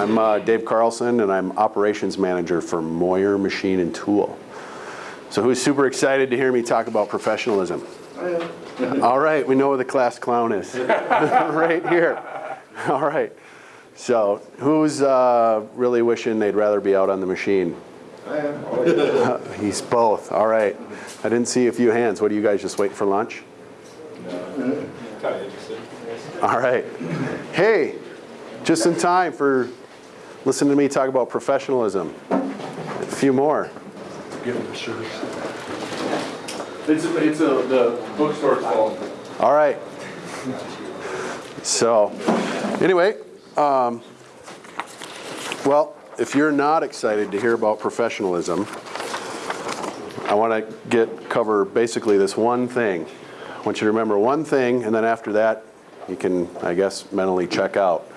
I'm uh, Dave Carlson, and I'm Operations Manager for Moyer Machine and Tool. So who's super excited to hear me talk about professionalism? All right, we know where the class clown is. right here. All right. So who's uh, really wishing they'd rather be out on the machine? I am. Uh, he's both. All right. I didn't see a few hands. What are you guys just waiting for lunch? No. All right. Hey, just in time for listening to me talk about professionalism. A few more. Give them the shirts. It's, it's a, the bookstore's fault. All right. So, anyway, um, well, if you're not excited to hear about professionalism, I want to get cover basically this one thing. I want you to remember one thing, and then after that, you can, I guess, mentally check out.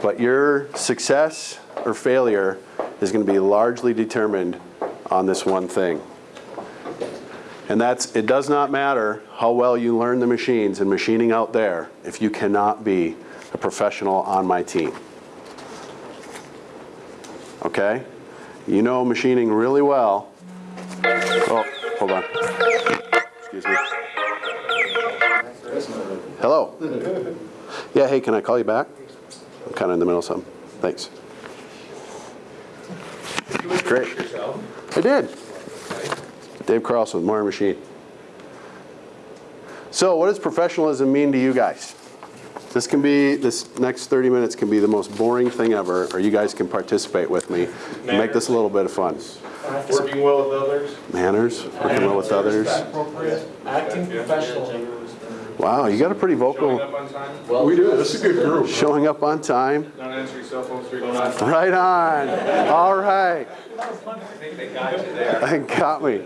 But your success or failure is going to be largely determined on this one thing. And that's, it does not matter how well you learn the machines and machining out there if you cannot be a professional on my team. Okay? You know machining really well. Oh, hold on. Excuse me. Hello. Yeah, hey, can I call you back? I'm kind of in the middle of something. Thanks. Great. I did. Dave Carlson with Moyer Machine. So what does professionalism mean to you guys? This can be, this next 30 minutes can be the most boring thing ever, or you guys can participate with me and make this a little bit of fun. Working well with others. Manners, working well with others. Acting professionally. Wow, you got a pretty Showing vocal, up on time. We do, this is a good group. showing up on time. Not answering cell phones three times. Right on. All right. I think they got you there. That got me.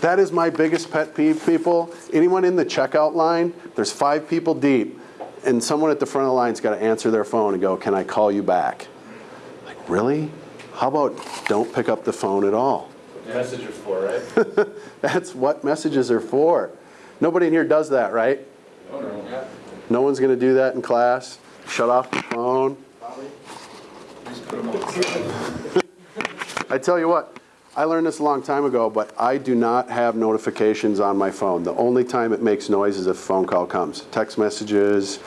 That is my biggest pet peeve, people. Anyone in the checkout line, there's five people deep, and someone at the front of the line's got to answer their phone and go, can I call you back? Like, really? How about don't pick up the phone at all? Message is for, right? That's what messages are for. Nobody in here does that, right? No one's going to do that in class? Shut off the phone? I tell you what, I learned this a long time ago, but I do not have notifications on my phone. The only time it makes noise is if a phone call comes. Text messages,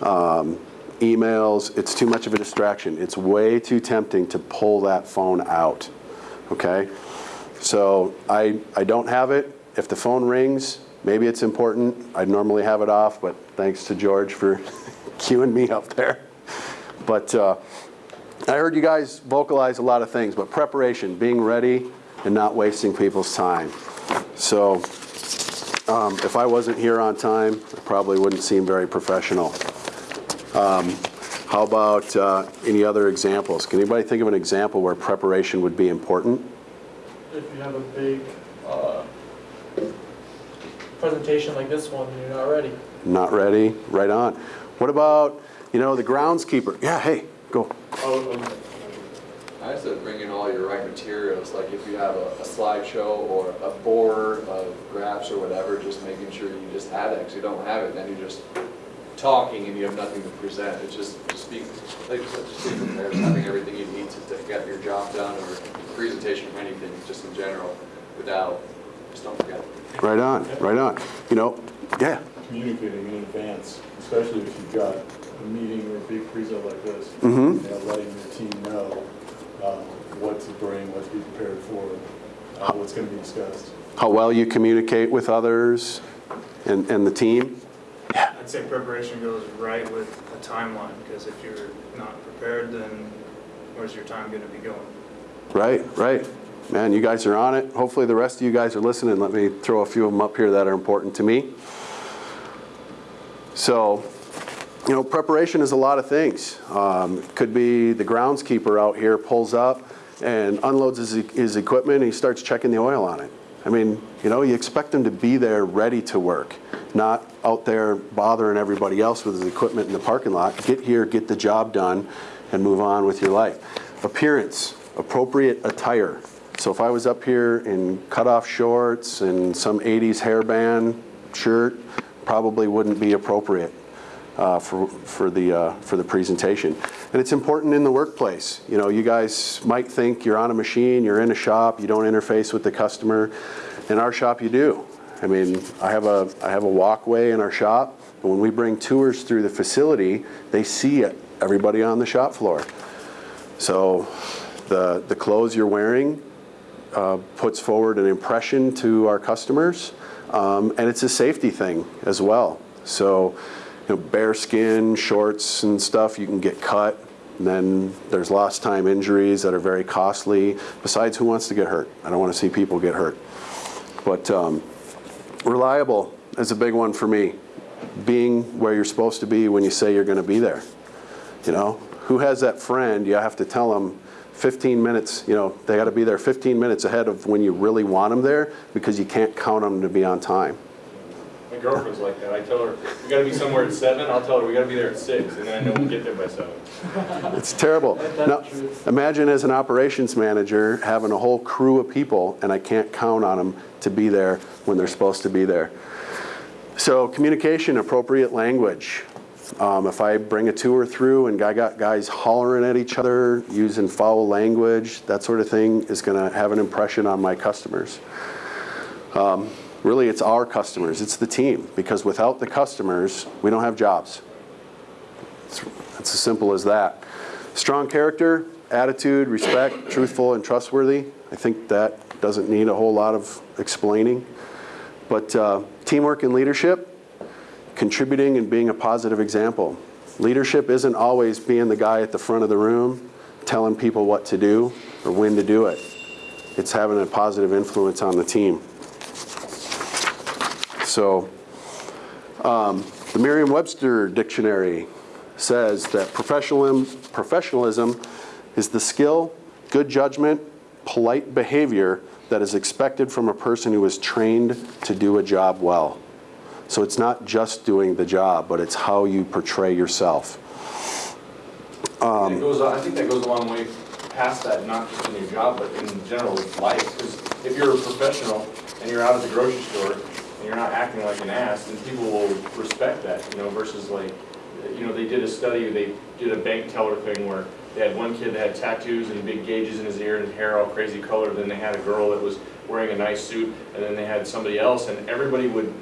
um, emails, it's too much of a distraction. It's way too tempting to pull that phone out, okay? So I, I don't have it. If the phone rings, maybe it's important. I'd normally have it off, but thanks to George for queuing me up there. But uh, I heard you guys vocalize a lot of things, but preparation, being ready and not wasting people's time. So um, if I wasn't here on time, I probably wouldn't seem very professional. Um, how about uh, any other examples? Can anybody think of an example where preparation would be important? If you have a big uh, presentation like this one, and you're not ready. Not ready? Right on. What about, you know, the groundskeeper? Yeah, hey, go. Oh, I said bring in all your right materials, like if you have a, a slideshow or a board of graphs or whatever, just making sure you just have that, because you don't have it, then you're just talking and you have nothing to present. It's just, just be, like you said, just be prepared, having everything you need to, to get your job done or presentation or anything, just in general, without, just don't forget. Right on, right on. You know, yeah, communicating in advance, especially if you've got a meeting or a big preso like this. Mhm. You know, letting your team know um, what to bring, what to be prepared for, uh, what's going to be discussed. how well you communicate with others and, and the team. Yeah. I'd say preparation goes right with a timeline, because if you're not prepared, then where's your time gonna be going? Right, right. Man, you guys are on it. Hopefully the rest of you guys are listening. Let me throw a few of them up here that are important to me. So, you know, preparation is a lot of things. Um, could be the groundskeeper out here pulls up and unloads his, his equipment and he starts checking the oil on it. I mean, you know, you expect him to be there ready to work, not out there bothering everybody else with his equipment in the parking lot. Get here, get the job done, and move on with your life. Appearance, appropriate attire. So if I was up here in cutoff shorts and some 80s hairband shirt, probably wouldn't be appropriate. uh, for, for, the, uh, for the presentation. And it's important in the workplace. You know, you guys might think you're on a machine, you're in a shop, you don't interface with the customer. In our shop, you do. I mean, I have a, I have a walkway in our shop, and when we bring tours through the facility, they see it, everybody on the shop floor. So the, the clothes you're wearing uh, puts forward an impression to our customers, um, and it's a safety thing as well. So, you know, bare skin, shorts and stuff, you can get cut, and then there's lost time injuries that are very costly. Besides, who wants to get hurt? I don't want to see people get hurt. But um, reliable is a big one for me. Being where you're supposed to be when you say you're going to be there. You know, who has that friend you have to tell them 15 minutes, you know, they got to be there 15 minutes ahead of when you really want them there because you can't count on them to be on time. My girlfriend's like that. I tell her, we gotta be somewhere at seven, I'll tell her, we gotta be there at six, and then I know we'll get there by seven. It's terrible. That's Now, imagine as an operations manager having a whole crew of people and I can't count on them to be there when they're supposed to be there. So communication, appropriate language. Um, if I bring a tour through and I got guys hollering at each other, using foul language, that sort of thing is going to have an impression on my customers. Um, really, it's our customers, it's the team, because without the customers, we don't have jobs. It's, it's as simple as that. Strong character, attitude, respect, truthful, and trustworthy. I think that doesn't need a whole lot of explaining. But uh, teamwork and leadership, contributing and being a positive example. Leadership isn't always being the guy at the front of the room telling people what to do or when to do it. It's having a positive influence on the team. So um, the Merriam-Webster dictionary says that professionalism, professionalism is the skill, good judgment, polite behavior that is expected from a person who is trained to do a job well. So it's not just doing the job, but it's how you portray yourself. It goes, I think that goes a long way past that, not just in your job, but in general with life. Because if you're a professional and you're out at the grocery store and you're not acting like an ass, then people will respect that, you know, versus like, you know, they did a study, they did a bank teller thing where they had one kid that had tattoos and big gauges in his ear and hair all crazy colored, then they had a girl that was wearing a nice suit, and then they had somebody else, and everybody would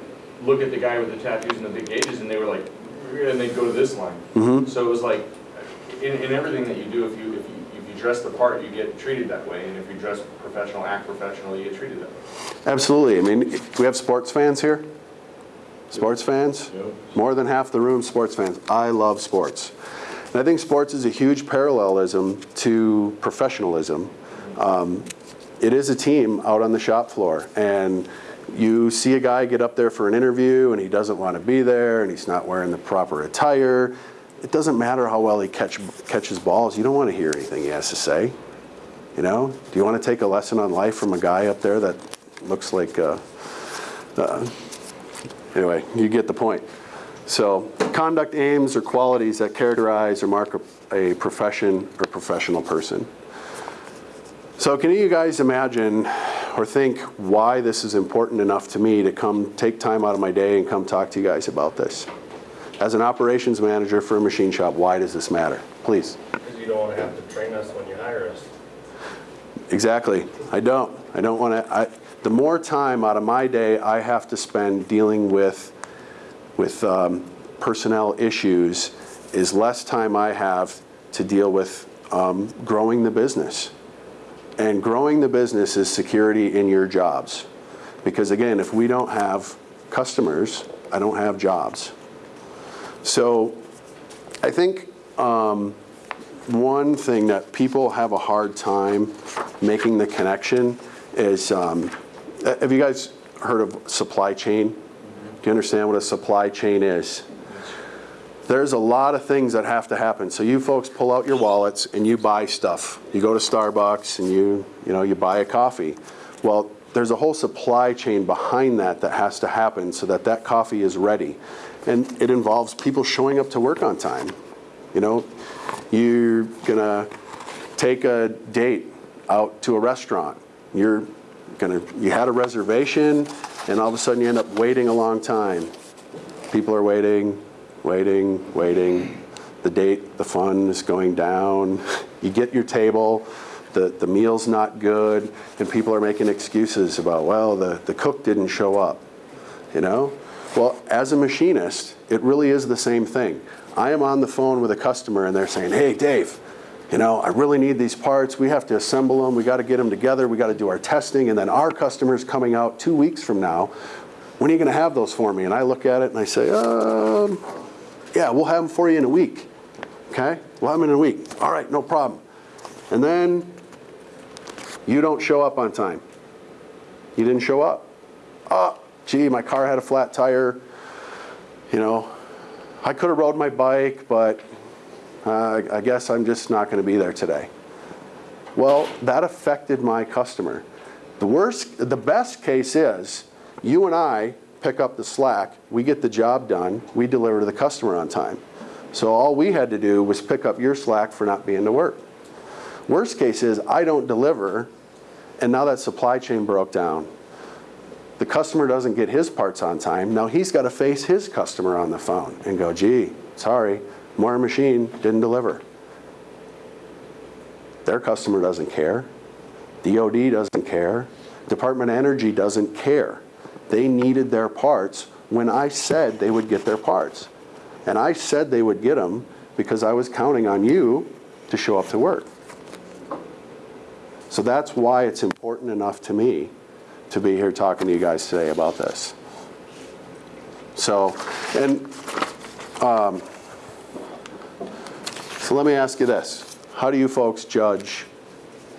look at the guy with the tattoos and the big gauges, and they were like, and they'd go to this line. So it was like, in, in everything that you do, if you, if you, if you dress the part, you get treated that way, and if you dress professional, act professional, you get treated that way. Absolutely. I mean, we have sports fans here? Sports fans? Yep. More than half the room sports fans. I love sports. And I think sports is a huge parallelism to professionalism. Um, it is a team out on the shop floor, and you see a guy get up there for an interview and he doesn't want to be there and he's not wearing the proper attire. It doesn't matter how well he catch, catches balls. You don't want to hear anything he has to say. You know, do you want to take a lesson on life from a guy up there that looks like, uh, uh, anyway, you get the point. So conduct aims or qualities that characterize or mark a, a profession or professional person. So can you guys imagine or think why this is important enough to me to come take time out of my day and come talk to you guys about this? As an operations manager for a machine shop, why does this matter? Please. Because you don't want to have to train us when you hire us. Exactly. I don't. I don't want to. I, the more time out of my day I have to spend dealing with with um, personnel issues is less time I have to deal with um, growing the business. And growing the business is security in your jobs. Because again, if we don't have customers, I don't have jobs. So I think um, one thing that people have a hard time making the connection is, um, have you guys heard of supply chain? Do you understand what a supply chain is? There's a lot of things that have to happen. So you folks pull out your wallets and you buy stuff. You go to Starbucks and you, you know, you buy a coffee. Well, there's a whole supply chain behind that that has to happen so that that coffee is ready. And it involves people showing up to work on time. You know, you're gonna take a date out to a restaurant. You're gonna, you had a reservation and all of a sudden you end up waiting a long time. People are waiting, waiting, waiting. The date, the fund is going down. You get your table, the, the meal's not good, and people are making excuses about, well, the, the cook didn't show up, you know? Well, as a machinist, it really is the same thing. I am on the phone with a customer and they're saying, hey, Dave, you know, I really need these parts. We have to assemble them. We got to get them together. We got to do our testing. And then our customer's coming out two weeks from now. When are you going to have those for me? And I look at it and I say, um, yeah, we'll have them for you in a week. Okay? We'll have them in a week. All right, no problem. And then you don't show up on time. You didn't show up. Oh, gee, my car had a flat tire. You know, I could have rode my bike, but uh, I guess I'm just not going to be there today. Well, that affected my customer. The worst, the best case is you and I pick up the slack, we get the job done, we deliver to the customer on time. So all we had to do was pick up your slack for not being to work. Worst case is I don't deliver, and now that supply chain broke down. The customer doesn't get his parts on time. Now he's got to face his customer on the phone and go, gee, sorry, Moyer Machine didn't deliver. Their customer doesn't care. DOD doesn't care. Department of Energy doesn't care. They needed their parts when I said they would get their parts. And I said they would get them because I was counting on you to show up to work. So that's why it's important enough to me to be here talking to you guys today about this. So, and, um, so let me ask you this. How do you folks judge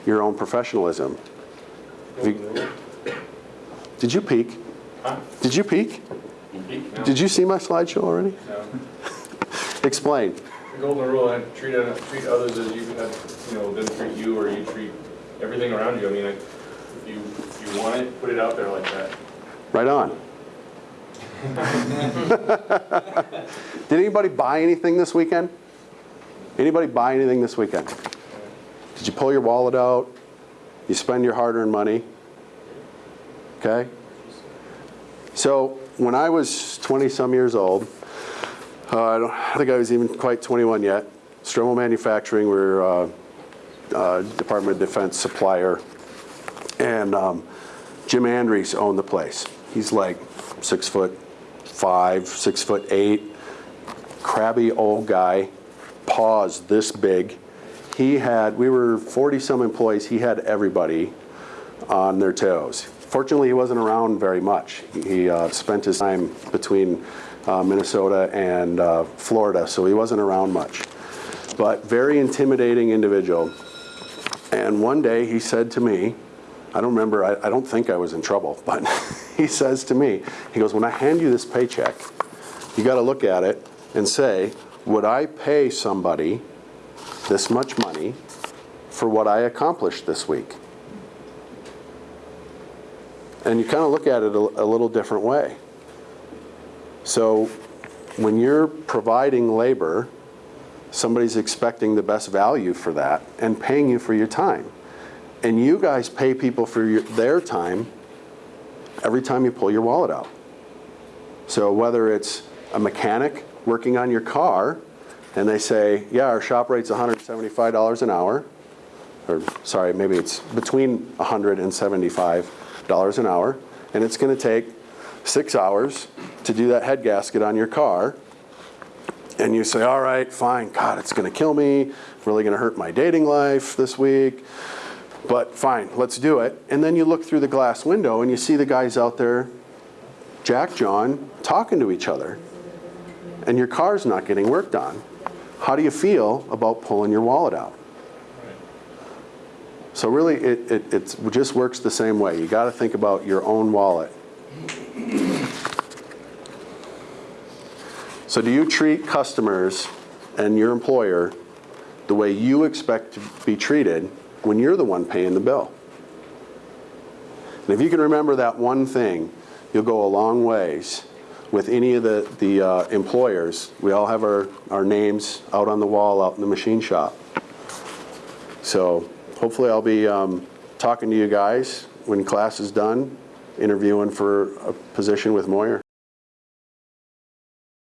your own professionalism? You- Did you peek? Huh? Did you peek? You peek? No. Did you see my slideshow already? No. Explain. The golden rule, I treat, treat others as you, uh, you know, them treat you, or you treat everything around you. I mean, like, if you, if you want it, put it out there like that. Right on. Did anybody buy anything this weekend? Anybody buy anything this weekend? Did you pull your wallet out? You spend your hard-earned money? Okay? So when I was 20-some years old, uh, I don't I think I was even quite 21 yet, Stromo Manufacturing, we're uh, uh, Department of Defense supplier, and um, Jim Andrews owned the place. He's like six foot five, six foot eight, crabby old guy, paws this big. He had, we were 40 some employees, he had everybody on their toes. Fortunately, he wasn't around very much. He uh, spent his time between uh, Minnesota and uh, Florida, so he wasn't around much. But very intimidating individual. And one day he said to me, I don't remember, I, I don't think I was in trouble, but he says to me, he goes, when I hand you this paycheck, you got to look at it and say, would I pay somebody this much money for what I accomplished this week? And you kind of look at it a, a little different way. So when you're providing labor, somebody's expecting the best value for that and paying you for your time. And you guys pay people for your, their time every time you pull your wallet out. So whether it's a mechanic working on your car and they say, yeah, our shop rate's $175 an hour, or sorry, maybe it's between $100 and $75 an hour, and it's going to take six hours to do that head gasket on your car, and you say, all right, fine, God, it's going to kill me, really going to hurt my dating life this week, but fine, let's do it. And then you look through the glass window and you see the guys out there, Jack John, talking to each other, and your car's not getting worked on. How do you feel about pulling your wallet out? So really, it, it, just works the same way. You got to think about your own wallet. So do you treat customers and your employer the way you expect to be treated when you're the one paying the bill? And if you can remember that one thing, you'll go a long ways with any of the, the uh, employers. We all have our, our names out on the wall out in the machine shop. So hopefully I'll be um, talking to you guys when class is done, interviewing for a position with Moyer.